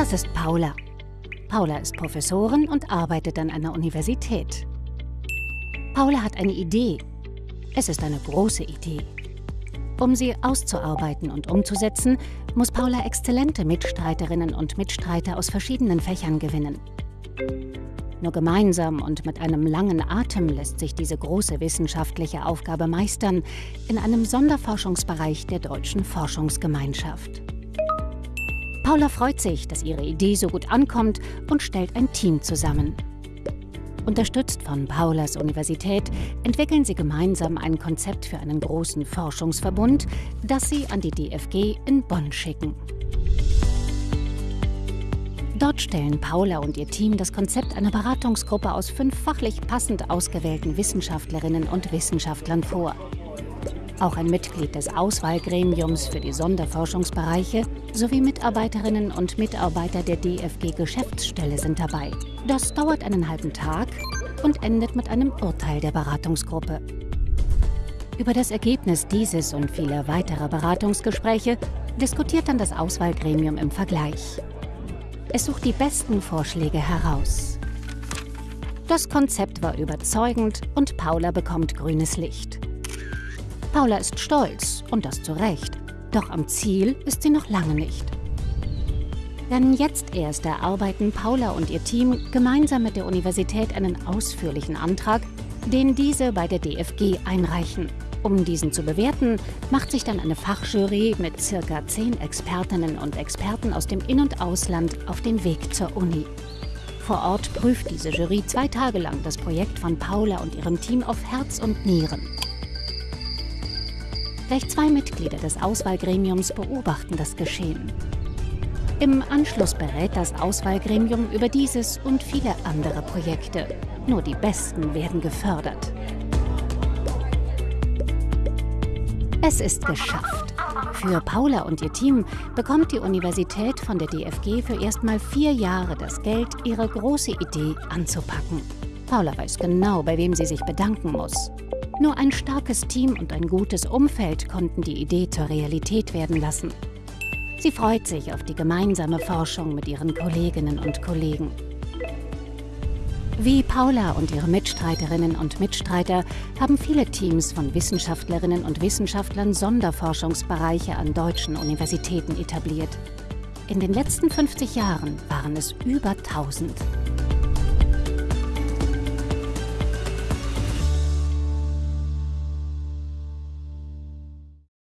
Das ist Paula. Paula ist Professorin und arbeitet an einer Universität. Paula hat eine Idee. Es ist eine große Idee. Um sie auszuarbeiten und umzusetzen, muss Paula exzellente Mitstreiterinnen und Mitstreiter aus verschiedenen Fächern gewinnen. Nur gemeinsam und mit einem langen Atem lässt sich diese große wissenschaftliche Aufgabe meistern in einem Sonderforschungsbereich der Deutschen Forschungsgemeinschaft. Paula freut sich, dass ihre Idee so gut ankommt und stellt ein Team zusammen. Unterstützt von Paulas Universität entwickeln sie gemeinsam ein Konzept für einen großen Forschungsverbund, das sie an die DFG in Bonn schicken. Dort stellen Paula und ihr Team das Konzept einer Beratungsgruppe aus fünf fachlich passend ausgewählten Wissenschaftlerinnen und Wissenschaftlern vor. Auch ein Mitglied des Auswahlgremiums für die Sonderforschungsbereiche sowie Mitarbeiterinnen und Mitarbeiter der DFG-Geschäftsstelle sind dabei. Das dauert einen halben Tag und endet mit einem Urteil der Beratungsgruppe. Über das Ergebnis dieses und vieler weiterer Beratungsgespräche diskutiert dann das Auswahlgremium im Vergleich. Es sucht die besten Vorschläge heraus. Das Konzept war überzeugend und Paula bekommt grünes Licht. Paula ist stolz und das zu Recht, doch am Ziel ist sie noch lange nicht. Denn jetzt erst erarbeiten Paula und ihr Team gemeinsam mit der Universität einen ausführlichen Antrag, den diese bei der DFG einreichen. Um diesen zu bewerten, macht sich dann eine Fachjury mit circa zehn Expertinnen und Experten aus dem In- und Ausland auf den Weg zur Uni. Vor Ort prüft diese Jury zwei Tage lang das Projekt von Paula und ihrem Team auf Herz und Nieren. Gleich zwei Mitglieder des Auswahlgremiums beobachten das Geschehen. Im Anschluss berät das Auswahlgremium über dieses und viele andere Projekte. Nur die Besten werden gefördert. Es ist geschafft. Für Paula und ihr Team bekommt die Universität von der DFG für erstmal vier Jahre das Geld, ihre große Idee anzupacken. Paula weiß genau, bei wem sie sich bedanken muss. Nur ein starkes Team und ein gutes Umfeld konnten die Idee zur Realität werden lassen. Sie freut sich auf die gemeinsame Forschung mit ihren Kolleginnen und Kollegen. Wie Paula und ihre Mitstreiterinnen und Mitstreiter haben viele Teams von Wissenschaftlerinnen und Wissenschaftlern Sonderforschungsbereiche an deutschen Universitäten etabliert. In den letzten 50 Jahren waren es über 1000.